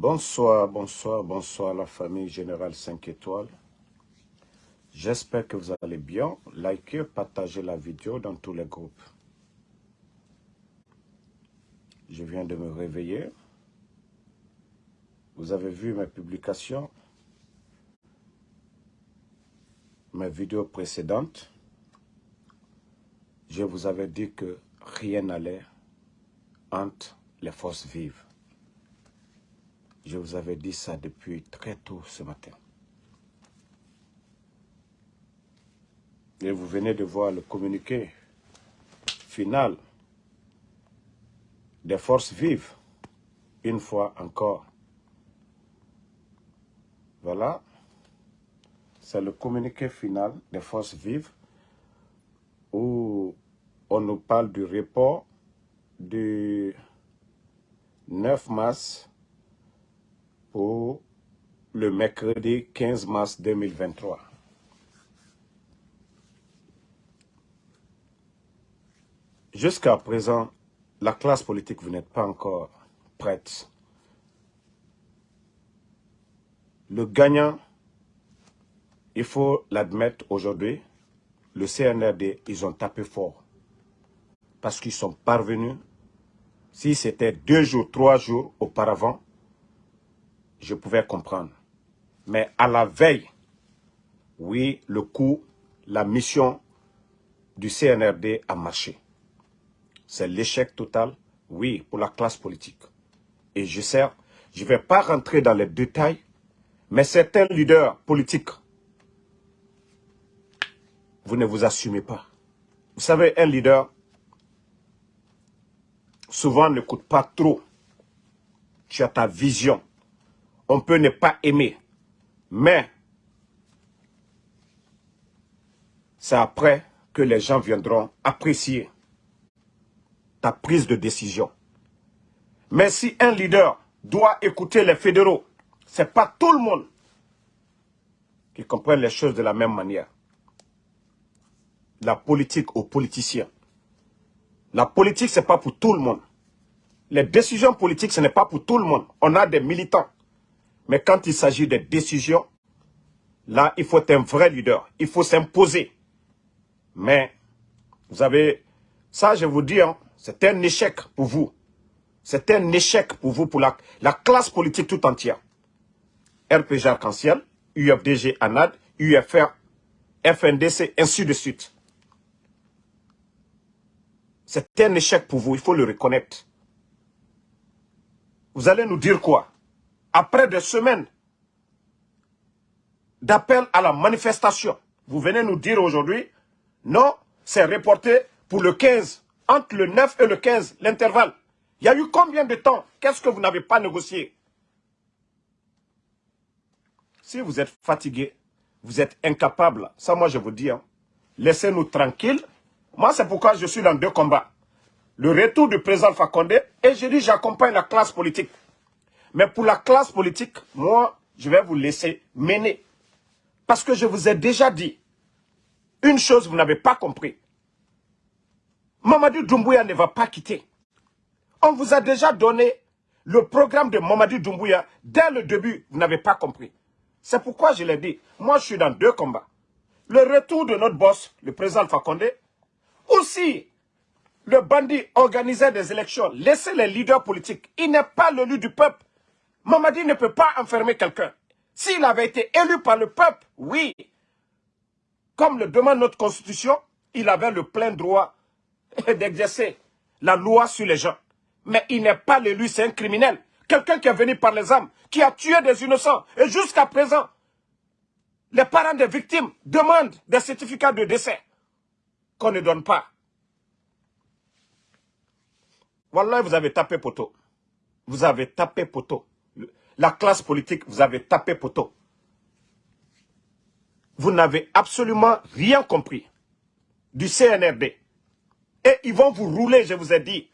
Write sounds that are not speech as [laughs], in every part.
Bonsoir, bonsoir, bonsoir la famille Générale 5 étoiles. J'espère que vous allez bien. Likez, partagez la vidéo dans tous les groupes. Je viens de me réveiller. Vous avez vu mes publications, mes vidéos précédentes. Je vous avais dit que rien n'allait entre les forces vives. Je vous avais dit ça depuis très tôt ce matin. Et vous venez de voir le communiqué final des forces vives, une fois encore. Voilà, c'est le communiqué final des forces vives où on nous parle du report du 9 mars pour le mercredi 15 mars 2023. Jusqu'à présent, la classe politique, vous n'êtes pas encore prête. Le gagnant, il faut l'admettre aujourd'hui, le CNRD, ils ont tapé fort. Parce qu'ils sont parvenus, si c'était deux jours, trois jours auparavant, je pouvais comprendre. Mais à la veille, oui, le coup, la mission du CNRD a marché. C'est l'échec total, oui, pour la classe politique. Et je sais, je ne vais pas rentrer dans les détails, mais certains leaders politiques, vous ne vous assumez pas. Vous savez, un leader, souvent ne coûte pas trop. Tu as ta vision, on peut ne pas aimer. Mais c'est après que les gens viendront apprécier ta prise de décision. Mais si un leader doit écouter les fédéraux, ce n'est pas tout le monde qui comprend les choses de la même manière. La politique aux politiciens. La politique, ce n'est pas pour tout le monde. Les décisions politiques, ce n'est pas pour tout le monde. On a des militants. Mais quand il s'agit de décisions, là, il faut un vrai leader. Il faut s'imposer. Mais, vous avez, ça je vous dis, hein, c'est un échec pour vous. C'est un échec pour vous, pour la, la classe politique tout entière. RPG Arc-en-Ciel, UFDG ANAD, UFR, FNDC, ainsi de suite. C'est un échec pour vous, il faut le reconnaître. Vous allez nous dire quoi? Après des semaines d'appel à la manifestation, vous venez nous dire aujourd'hui, non, c'est reporté pour le 15, entre le 9 et le 15, l'intervalle. Il y a eu combien de temps? Qu'est-ce que vous n'avez pas négocié? Si vous êtes fatigué, vous êtes incapable, ça moi je vous dis, hein, laissez-nous tranquilles. Moi c'est pourquoi je suis dans deux combats. Le retour du président Fakonde et je dis j'accompagne la classe politique. Mais pour la classe politique, moi, je vais vous laisser mener. Parce que je vous ai déjà dit, une chose vous n'avez pas compris. Mamadou Doumbouya ne va pas quitter. On vous a déjà donné le programme de Mamadou Doumbouya dès le début, vous n'avez pas compris. C'est pourquoi je l'ai dit, moi je suis dans deux combats. Le retour de notre boss, le président Fakonde, aussi le bandit organisait des élections, laissez les leaders politiques. Il n'est pas le lieu du peuple. Mamadi ne peut pas enfermer quelqu'un. S'il avait été élu par le peuple, oui, comme le demande notre constitution, il avait le plein droit [laughs] d'exercer la loi sur les gens. Mais il n'est pas l'élu, c'est un criminel. Quelqu'un qui est venu par les âmes, qui a tué des innocents. Et jusqu'à présent, les parents des victimes demandent des certificats de décès qu'on ne donne pas. Voilà, vous avez tapé poteau. Vous avez tapé poteau la classe politique, vous avez tapé poteau. Vous n'avez absolument rien compris du CNRD. Et ils vont vous rouler, je vous ai dit.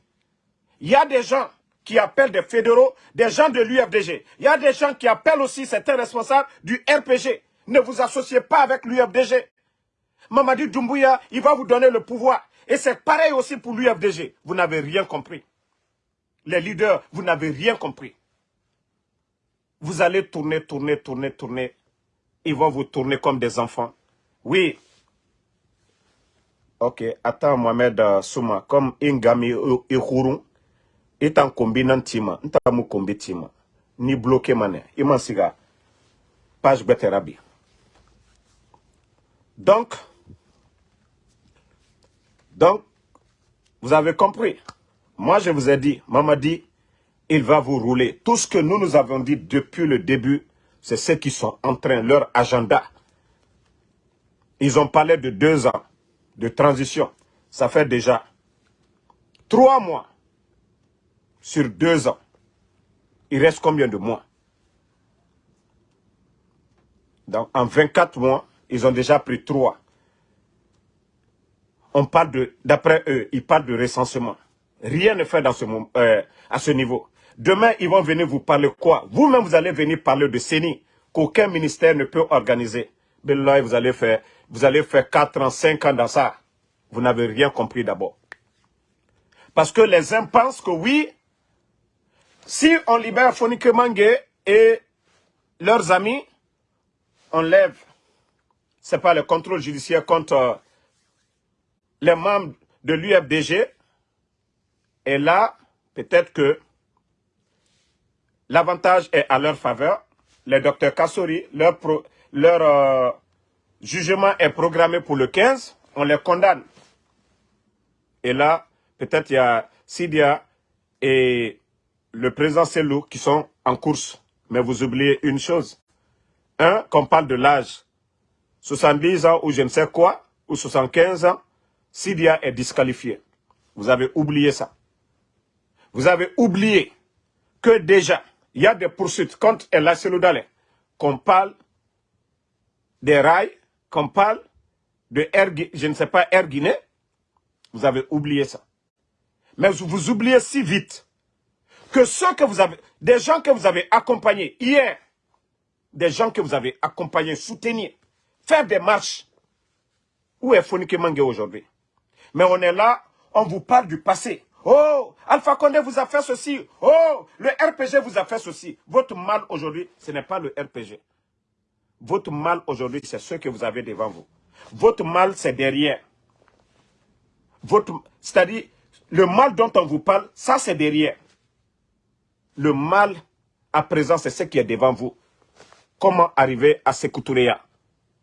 Il y a des gens qui appellent des fédéraux, des gens de l'UFDG. Il y a des gens qui appellent aussi certains responsables du RPG. Ne vous associez pas avec l'UFDG. Mamadi Doumbouya, il va vous donner le pouvoir. Et c'est pareil aussi pour l'UFDG. Vous n'avez rien compris. Les leaders, vous n'avez rien compris. Vous allez tourner, tourner, tourner, tourner. Ils vont vous tourner comme des enfants. Oui. Ok, attends Mohamed uh, Souma. Comme Ingami Ihourou, est en combinant tima. Nta mu kombi tima. Ni bloqué mané. Iman siga. Page Beterabi. Donc, donc, vous avez compris. Moi, je vous ai dit, maman dit, il va vous rouler. Tout ce que nous nous avons dit depuis le début, c'est ceux qui sont en train, leur agenda. Ils ont parlé de deux ans de transition. Ça fait déjà trois mois sur deux ans. Il reste combien de mois? Donc, en 24 mois, ils ont déjà pris trois. On parle de, d'après eux, ils parlent de recensement. Rien ne fait euh, à ce niveau. Demain, ils vont venir vous parler quoi? Vous-même, vous allez venir parler de CENI, qu'aucun ministère ne peut organiser. Mais là, vous allez faire, vous allez faire 4 ans, 5 ans dans ça. Vous n'avez rien compris d'abord. Parce que les uns pensent que oui, si on libère Fonike Mangue et leurs amis, on lève, c'est pas le contrôle judiciaire contre euh, les membres de l'UFDG, et là, peut-être que l'avantage est à leur faveur. Les docteurs Kassori, leur, euh, jugement est programmé pour le 15. On les condamne. Et là, peut-être il y a Sidia et le président Selou qui sont en course. Mais vous oubliez une chose. Un, qu'on parle de l'âge. 70 ans ou je ne sais quoi, ou 75 ans, Sidia est disqualifié. Vous avez oublié ça. Vous avez oublié que déjà, il y a des poursuites contre El Seloudale, qu'on parle des rails, qu'on parle de Air, je ne sais pas, Air Guinée. Vous avez oublié ça. Mais vous oubliez si vite que ceux que vous avez, des gens que vous avez accompagnés hier, des gens que vous avez accompagnés, soutenir, faire des marches. Où est Fonike Mange aujourd'hui? Mais on est là, on vous parle du passé. Oh, Alpha Condé vous a fait ceci. Oh, le RPG vous a fait ceci. Votre mal aujourd'hui, ce n'est pas le RPG. Votre mal aujourd'hui, c'est ce que vous avez devant vous. Votre mal, c'est derrière. C'est-à-dire, le mal dont on vous parle, ça c'est derrière. Le mal, à présent, c'est ce qui est devant vous. Comment arriver à Sekouturea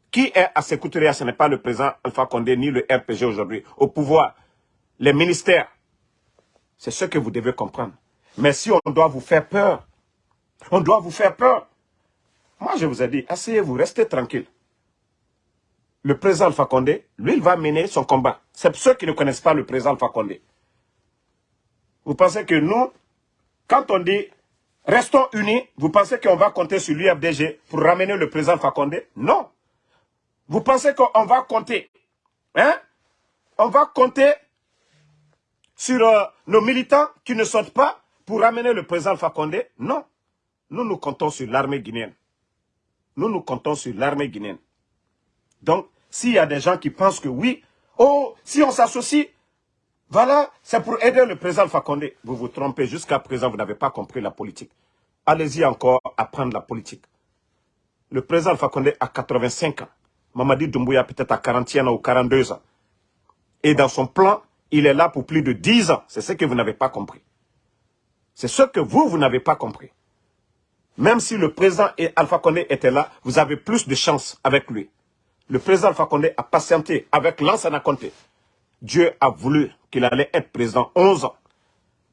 Qui est à Sekouturea Ce n'est pas le président Alpha Condé ni le RPG aujourd'hui. Au pouvoir, les ministères, c'est ce que vous devez comprendre. Mais si on doit vous faire peur, on doit vous faire peur. Moi, je vous ai dit, asseyez-vous, restez tranquille. Le président Alpha Condé, lui, il va mener son combat. C'est ceux qui ne connaissent pas le président Alpha Condé. Vous pensez que nous, quand on dit restons unis, vous pensez qu'on va compter sur l'UFDG pour ramener le président Alpha Condé? Non. Vous pensez qu'on va compter Hein? On va compter sur euh, nos militants qui ne sortent pas pour ramener le président Alpha Condé Non. Nous, nous comptons sur l'armée guinéenne. Nous, nous comptons sur l'armée guinéenne. Donc, s'il y a des gens qui pensent que oui, oh, si on s'associe, voilà, c'est pour aider le président Alpha Condé. Vous vous trompez, jusqu'à présent, vous n'avez pas compris la politique. Allez-y encore apprendre la politique. Le président Alpha Condé a 85 ans. Mamadi Doumbouya peut-être à 41 ans ou 42 ans. Et dans son plan, il est là pour plus de 10 ans. C'est ce que vous n'avez pas compris. C'est ce que vous, vous n'avez pas compris. Même si le président Alpha Condé était là, vous avez plus de chance avec lui. Le président Alpha Condé a patienté avec Lansana Conté. Dieu a voulu qu'il allait être président 11 ans.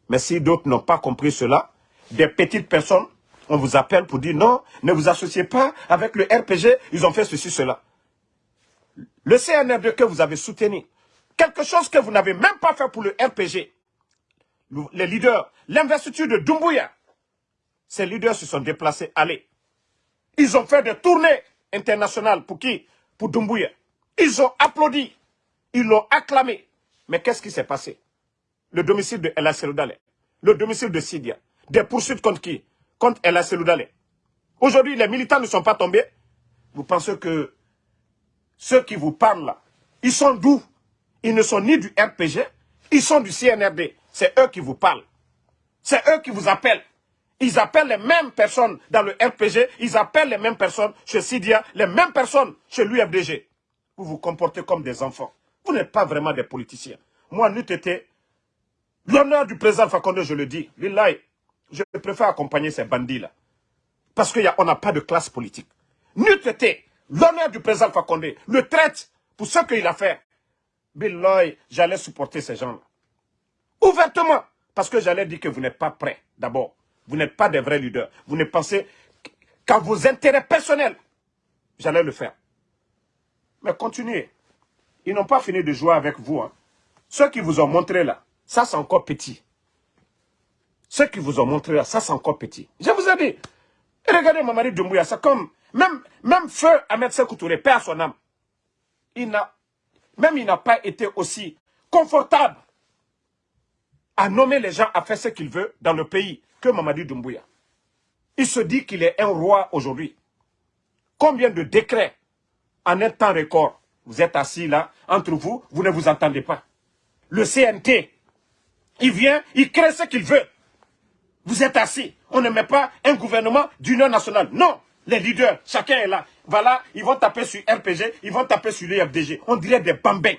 Mais si d'autres n'ont pas compris cela, des petites personnes, on vous appelle pour dire non, ne vous associez pas avec le RPG, ils ont fait ceci, cela. Le CNRD que vous avez soutenu, Quelque chose que vous n'avez même pas fait pour le RPG. Les leaders, l'investiture de Dumbuya. Ces leaders se sont déplacés, allez. Ils ont fait des tournées internationales pour qui? Pour Dumbuya. Ils ont applaudi. Ils l'ont acclamé. Mais qu'est-ce qui s'est passé? Le domicile de Ella Seloudale. Le domicile de Sidia. Des poursuites contre qui? Contre Ella Seloudale. Aujourd'hui, les militants ne sont pas tombés. Vous pensez que ceux qui vous parlent là, ils sont d'où? Ils ne sont ni du RPG, ils sont du CNRD. C'est eux qui vous parlent. C'est eux qui vous appellent. Ils appellent les mêmes personnes dans le RPG, ils appellent les mêmes personnes chez Sidia, les mêmes personnes chez l'UFDG. Vous vous comportez comme des enfants. Vous n'êtes pas vraiment des politiciens. Moi, n'eût été l'honneur du président Fakonde, je le dis, je préfère accompagner ces bandits-là. Parce qu'on n'a pas de classe politique. N'eût été l'honneur du président Fakonde, le traite pour ce qu'il a fait. Bill j'allais supporter ces gens-là. Ouvertement. Parce que j'allais dire que vous n'êtes pas prêts, d'abord. Vous n'êtes pas des vrais leaders. Vous ne pensez qu'à vos intérêts personnels. J'allais le faire. Mais continuez. Ils n'ont pas fini de jouer avec vous. Hein. Ceux qui vous ont montré là, ça c'est encore petit. Ceux qui vous ont montré là, ça c'est encore petit. Je vous ai dit, regardez Mamadi Doumbouya, c'est comme, même, même feu Ahmed Sekoutouré, père son âme, il n'a, même il n'a pas été aussi confortable à nommer les gens à faire ce qu'il veut dans le pays que Mamadi Doumbouya. Il se dit qu'il est un roi aujourd'hui. Combien de décrets en un temps record Vous êtes assis là, entre vous, vous ne vous entendez pas. Le CNT, il vient, il crée ce qu'il veut. Vous êtes assis. On ne met pas un gouvernement d'union nationale. Non, les leaders, chacun est là. Voilà, ils vont taper sur RPG, ils vont taper sur l'IFDG. On dirait des bambins.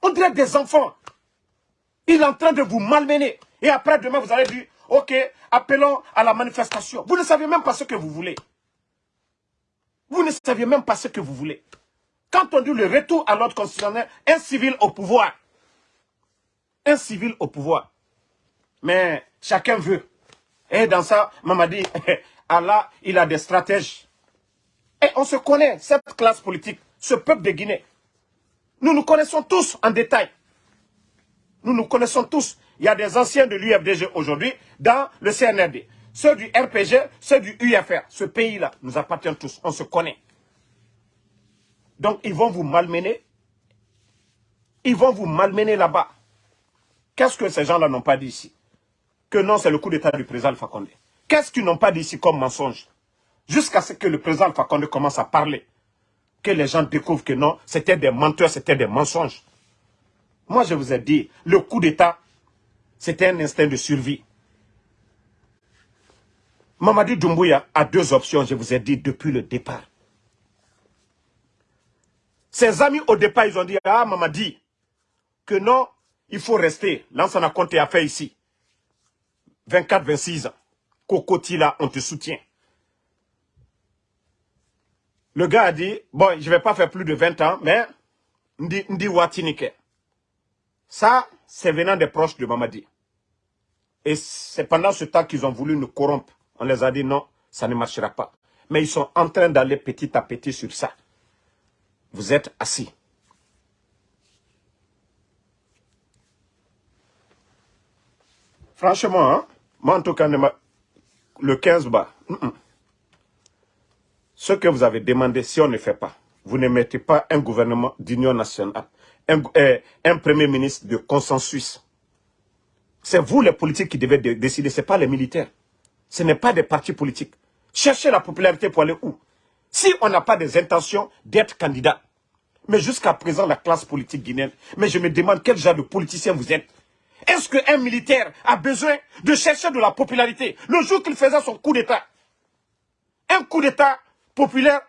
On dirait des enfants. Il est en train de vous malmener. Et après, demain, vous allez dire, ok, appelons à la manifestation. Vous ne savez même pas ce que vous voulez. Vous ne savez même pas ce que vous voulez. Quand on dit le retour à l'ordre constitutionnel, un civil au pouvoir. Un civil au pouvoir. Mais chacun veut. Et dans ça, maman dit, [laughs] Allah, il a des stratèges. On se connaît, cette classe politique, ce peuple de Guinée. Nous nous connaissons tous en détail. Nous nous connaissons tous. Il y a des anciens de l'UFDG aujourd'hui dans le CNRD. Ceux du RPG, ceux du UFR. Ce pays-là nous appartient tous. On se connaît. Donc, ils vont vous malmener. Ils vont vous malmener là-bas. Qu'est-ce que ces gens-là n'ont pas dit ici? Que non, c'est le coup d'état du président Condé. Qu'est-ce qu'ils n'ont pas dit ici comme mensonge? Jusqu'à ce que le président Condé commence à parler. Que les gens découvrent que non, c'était des menteurs, c'était des mensonges. Moi, je vous ai dit, le coup d'État, c'était un instinct de survie. Mamadi Doumbouya a deux options, je vous ai dit, depuis le départ. Ses amis, au départ, ils ont dit, ah, Mamadi, que non, il faut rester. Lansana Conté a fait ici. 24, 26 ans. Kokoti, là, on te soutient. Le gars a dit, bon, je ne vais pas faire plus de 20 ans, mais, Ndi, Watinike. Ça, c'est venant des proches de Mamadi. Et c'est pendant ce temps qu'ils ont voulu nous corrompre. On les a dit non, ça ne marchera pas. Mais ils sont en train d'aller petit à petit sur ça. Vous êtes assis. Franchement, hein, moi en tout cas, le 15 bas, ce que vous avez demandé, si on ne fait pas, vous ne mettez pas un gouvernement d'union nationale un, premier ministre de consensus. C'est vous les politiques qui devez décider, ce n'est pas les militaires. Ce n'est pas des partis politiques. Cherchez la popularité pour aller où? Si on n'a pas des intentions d'être candidat, mais jusqu'à présent la classe politique guinéenne, mais je me demande quel genre de politicien vous êtes. Est-ce qu'un militaire a besoin de chercher de la popularité le jour qu'il faisait son coup d'État? Un coup d'État populaire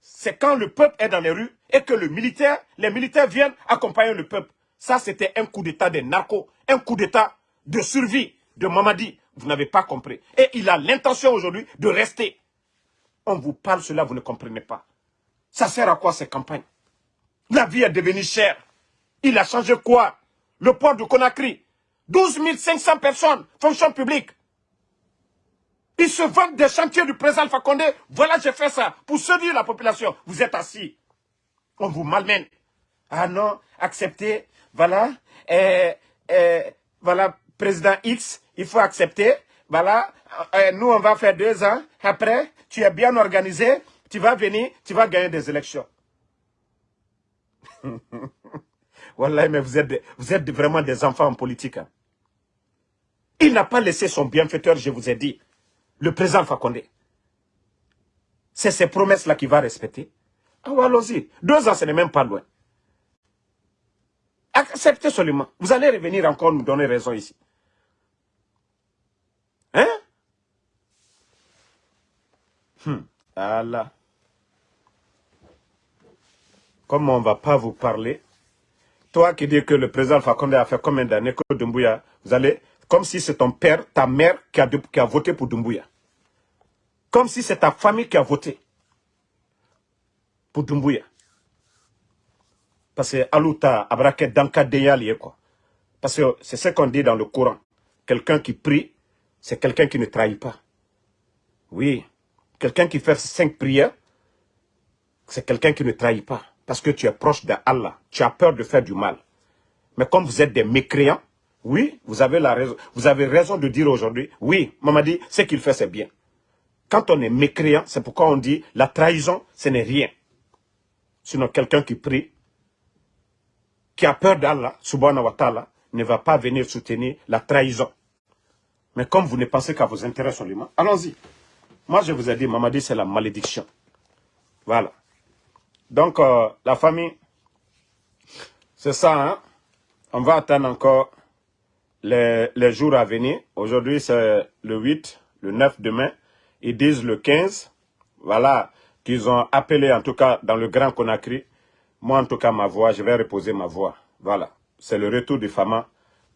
c'est quand le peuple est dans les rues et que le militaire, les militaires viennent accompagner le peuple. Ça, c'était un coup d'état des narcos, un coup d'état de survie de Mamadi. Vous n'avez pas compris. Et il a l'intention aujourd'hui de rester. On vous parle cela, vous ne comprenez pas. Ça sert à quoi ces campagnes? La vie est devenue chère. Il a changé quoi? Le port de Conakry. 12 500 personnes, fonction publique. Ils se vendent des chantiers du président Alpha Condé. Voilà, j'ai fait ça pour séduire la population. Vous êtes assis. On vous malmène. Ah non, acceptez. Voilà. Et, voilà, président X, il faut accepter. Voilà. Euh, nous, on va faire deux ans. Après, tu es bien organisé. Tu vas venir, tu vas gagner des élections. [laughs] voilà, mais vous êtes, vous êtes vraiment des enfants en politique. Hein. Il n'a pas laissé son bienfaiteur, je vous ai dit le président Fakonde. C'est ces promesses-là qu'il va respecter. Ah, allons-y. Deux ans, ce n'est même pas loin. Acceptez seulement. Vous allez revenir encore nous donner raison ici. Hein? Hmm. Allah. Comme on ne va pas vous parler, toi qui dis que le président Fakonde a fait combien d'années que Dumbuya, vous allez, comme si c'est ton père, ta mère qui a, qui a voté pour Dumbuya. Comme si c'est ta famille qui a voté pour Dumbuya. Parce que Alouta, Deyali, quoi. Parce que c'est ce qu'on dit dans le Coran. Quelqu'un qui prie, c'est quelqu'un qui ne trahit pas. Oui. Quelqu'un qui fait cinq prières, c'est quelqu'un qui ne trahit pas parce que tu es proche d'Allah. Tu as peur de faire du mal. Mais comme vous êtes des mécréants, oui, vous avez, la raison, vous avez raison de dire aujourd'hui, oui, maman dit, ce qu'il fait, c'est bien. Quand on est mécréant, c'est pourquoi on dit, la trahison, ce n'est rien. Sinon, quelqu'un qui prie, qui a peur d'Allah, subhanahu wa ta'ala, ne va pas venir soutenir la trahison. Mais comme vous ne pensez qu'à vos intérêts seulement, allons-y. Moi, je vous ai dit, maman dit, c'est la malédiction. Voilà. Donc, euh, la famille, c'est ça, hein? On va attendre encore les, les jours à venir. Aujourd'hui, c'est le 8, le 9 demain. Ils disent le 15. Voilà, qu'ils ont appelé, en tout cas, dans le Grand Conakry. Moi, en tout cas, ma voix, je vais reposer ma voix. Voilà, c'est le retour du Fama.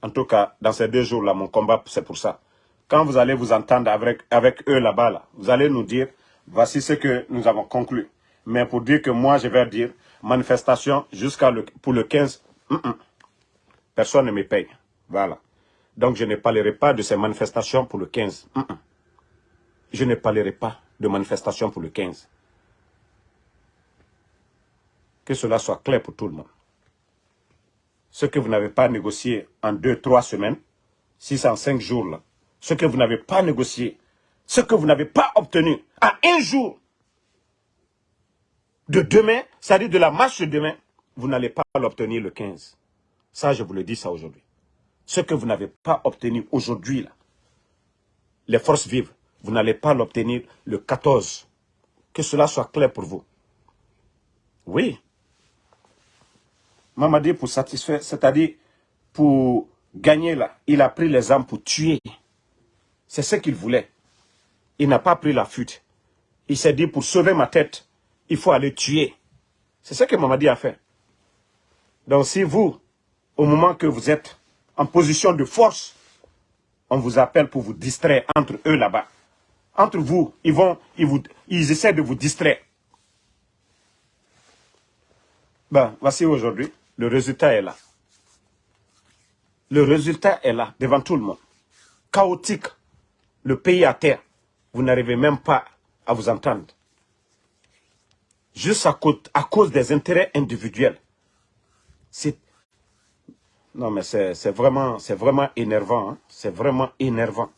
En tout cas, dans ces deux jours-là, mon combat, c'est pour ça. Quand vous allez vous entendre avec, avec eux là-bas, là, vous allez nous dire, voici ce que nous avons conclu. Mais pour dire que moi, je vais dire, manifestation jusqu'à le, pour le 15, personne ne me paye. Voilà. Donc, je ne parlerai pas de ces manifestations pour le 15. Je ne parlerai pas de manifestations pour le 15. Que cela soit clair pour tout le monde. Ce que vous n'avez pas négocié en deux, trois semaines, six en cinq jours, là, ce que vous n'avez pas négocié, ce que vous n'avez pas obtenu à un jour, de demain, c'est-à-dire de la marche de demain, vous n'allez pas l'obtenir le 15. Ça, je vous le dis ça aujourd'hui. Ce que vous n'avez pas obtenu aujourd'hui, les forces vives, vous n'allez pas l'obtenir le 14. Que cela soit clair pour vous. Oui. Mamadi, pour satisfaire, c'est-à-dire pour gagner là, il a pris les armes pour tuer. C'est ce qu'il voulait. Il n'a pas pris la fuite. Il s'est dit, pour sauver ma tête, il faut aller tuer. C'est ce que Mamadi a fait. Donc si vous, au moment que vous êtes en position de force, on vous appelle pour vous distraire entre eux là-bas. Entre vous, ils vont, ils, vous, ils essaient de vous distraire. Ben, voici aujourd'hui, le résultat est là. Le résultat est là, devant tout le monde. Chaotique, le pays à terre. Vous n'arrivez même pas à vous entendre juste à cause, des intérêts individuels. C'est non, mais c'est vraiment, vraiment énervant. Hein. C'est vraiment énervant.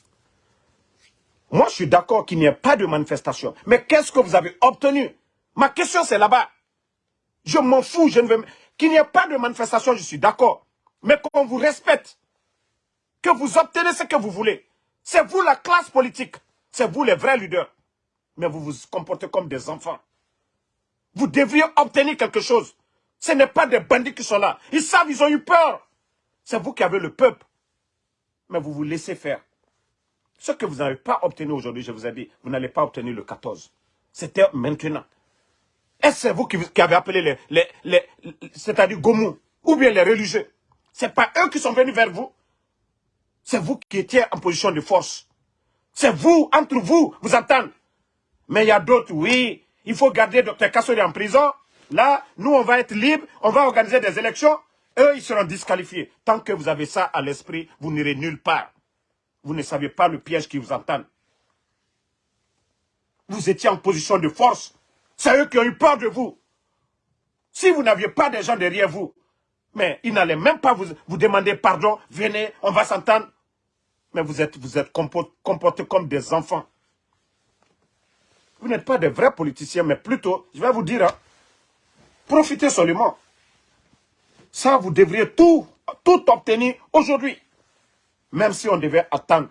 Moi, je suis d'accord qu'il n'y ait pas de manifestation. Mais qu'est-ce que vous avez obtenu? Ma question, c'est là-bas. Je m'en fous. je ne veux Qu'il n'y ait pas de manifestation, je suis d'accord. Mais qu'on vous respecte. Que vous obtenez ce que vous voulez. C'est vous la classe politique. C'est vous les vrais leaders. Mais vous vous comportez comme des enfants. Vous devriez obtenir quelque chose. Ce n'est pas des bandits qui sont là. Ils savent, ils ont eu peur. C'est vous qui avez le peuple. Mais vous vous laissez faire. Ce que vous n'avez pas obtenu aujourd'hui, je vous ai dit, vous n'allez pas obtenir le 14. C'était maintenant. Est-ce que c'est vous qui, avez appelé les, c'est-à-dire Gomou, ou bien les religieux? Ce n'est pas eux qui sont venus vers vous. C'est vous qui étiez en position de force. C'est vous, entre vous, vous entendez. Mais il y a d'autres, oui, il faut garder Dr Kassori en prison. Là, nous, on va être libres, on va organiser des élections. Eux, ils seront disqualifiés. Tant que vous avez ça à l'esprit, vous n'irez nulle part. Vous ne savez pas le piège qui vous entend. Vous étiez en position de force. C'est eux qui ont eu peur de vous. Si vous n'aviez pas des gens derrière vous, mais ils n'allaient même pas vous, vous demander pardon, venez, on va s'entendre. Mais vous êtes, vous êtes comportés comme des enfants. Vous n'êtes pas des vrais politiciens, mais plutôt, je vais vous dire, hein, profitez seulement. Ça, vous devriez tout, tout obtenir aujourd'hui. Même si on devait attendre.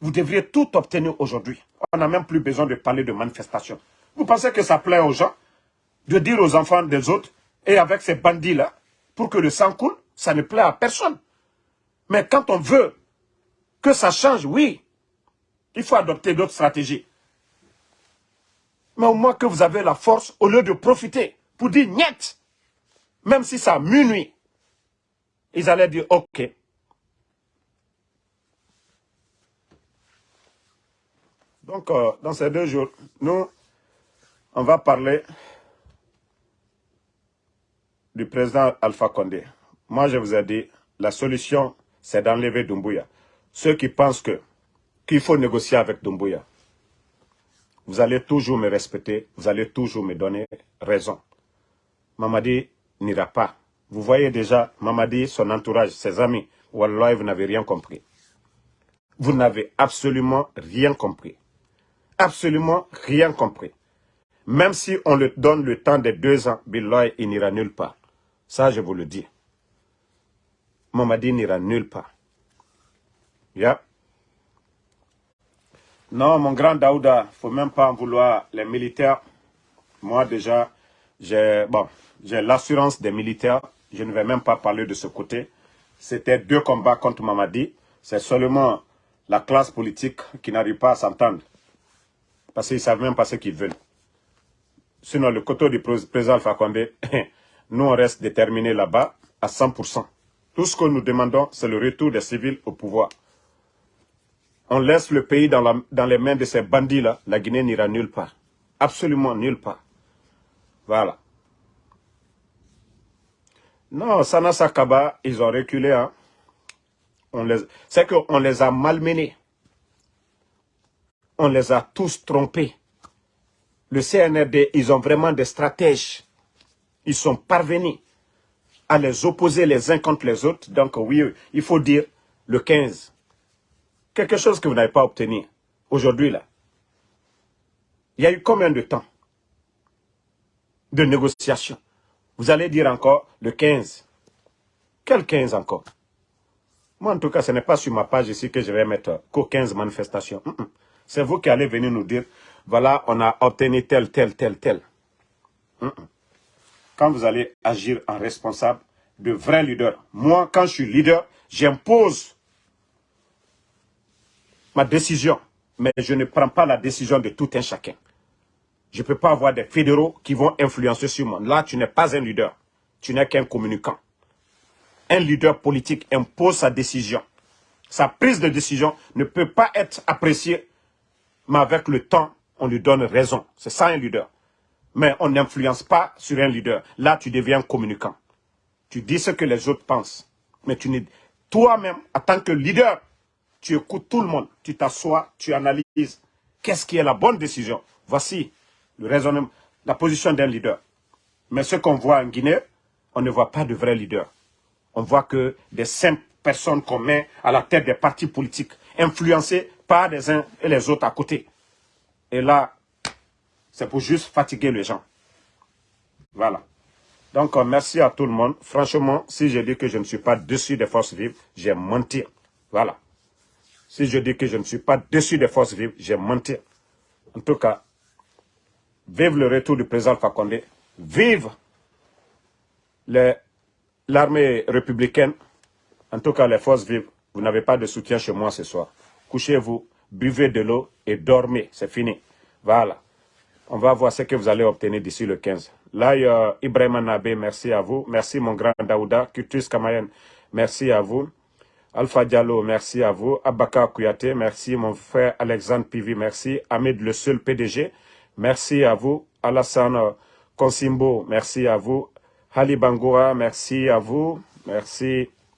Vous devriez tout obtenir aujourd'hui. On n'a même plus besoin de parler de manifestation. Vous pensez que ça plaît aux gens de dire aux enfants des autres, et avec ces bandits-là, pour que le sang coule, ça ne plaît à personne. Mais quand on veut que ça change, oui, il faut adopter d'autres stratégies. Mais au moins que vous avez la force, au lieu de profiter pour dire niet, même si ça minuit, ils allaient dire ok. Donc, euh, dans ces deux jours, nous, on va parler du président Alpha Condé. Moi, je vous ai dit, la solution, c'est d'enlever Dumbuya. Ceux qui pensent que qu'il faut négocier avec Dumbuya, vous allez toujours me respecter, vous allez toujours me donner raison. Mamadi n'ira pas. Vous voyez déjà, Mamadi, son entourage, ses amis, Wallah, vous n'avez rien compris. Vous n'avez absolument rien compris. Absolument rien compris. Même si on le donne le temps de deux ans, Billah, il n'ira nulle part. Ça, je vous le dis. Mamadi n'ira nulle part. Yeah. Non, mon grand Daouda, faut même pas en vouloir. Les militaires, moi déjà, j'ai bon, l'assurance des militaires. Je ne vais même pas parler de ce côté. C'était deux combats contre Mamadi. C'est seulement la classe politique qui n'arrive pas à s'entendre. Parce qu'ils ne savent même pas ce qu'ils veulent. Sinon, le côté du président Alpha Condé, [laughs] nous on reste déterminés là-bas à 100%. Tout ce que nous demandons, c'est le retour des civils au pouvoir. On laisse le pays dans les mains de ces bandits-là, la Guinée n'ira nulle part. Absolument nulle part. Voilà. Non, Sana Sakaba, ils ont reculé. Hein. C'est qu'on les a malmenés. On les a tous trompés. Le CNRD, ils ont vraiment des stratèges. Ils sont parvenus à les opposer les uns contre les autres. Donc oui, il faut dire le 15. Quelque chose que vous n'avez pas obtenu aujourd'hui là. Il y a eu combien de temps de négociation Vous allez dire encore le 15. Quel 15 encore? Moi en tout cas, ce n'est pas sur ma page ici que je vais mettre qu'aux 15 manifestations. C'est vous qui allez venir nous dire, voilà, on a obtenu tel, tel, tel, tel. Quand vous allez agir en responsable, de vrai leader. Moi, quand je suis leader, j'impose ma décision, mais je ne prends pas la décision de tout un chacun. Je ne peux pas avoir des fédéraux qui vont influencer sur moi. Là, tu n'es pas un leader. Tu n'es qu'un communicant. Un leader politique impose sa décision. Sa prise de décision ne peut pas être appréciée, mais avec le temps, on lui donne raison. C'est ça un leader. Mais on n'influence pas sur un leader. Là, tu deviens communicant. Tu dis ce que les autres pensent. Mais tu toi-même, en tant que leader, tu écoutes tout le monde, tu t'assois, tu analyses qu'est-ce qui est la bonne décision? Voici le raisonnement, la position d'un leader. Mais ce qu'on voit en Guinée, on ne voit pas de vrais leaders. On voit que des simples personnes qu'on met à la tête des partis politiques, influencés par les uns et les autres à côté. Et là, c'est pour juste fatiguer les gens. Voilà. Donc, merci à tout le monde. Franchement, si je dis que je ne suis pas dessus des forces vives, j'ai menti. Voilà. Si je dis que je ne suis pas dessus des forces vives, j'ai menti. En tout cas, vive le retour du président Fakonde, vive l'armée républicaine, en tout cas les forces vives. Vous n'avez pas de soutien chez moi ce soir. Couchez-vous, buvez de l'eau et dormez, c'est fini. Voilà. On va voir ce que vous allez obtenir d'ici le 15. Là, a Ibrahim Nabé, merci à vous. Merci mon grand Daouda. Kutus Kamayen, merci à vous. Alpha Diallo, merci à vous. Abaka Kouyaté, merci. Mon frère Alexandre Pivi, merci. Ahmed Le Seul PDG, merci à vous. Alassane Consimbo, merci à vous. Ali Bangoura, merci à vous. Merci.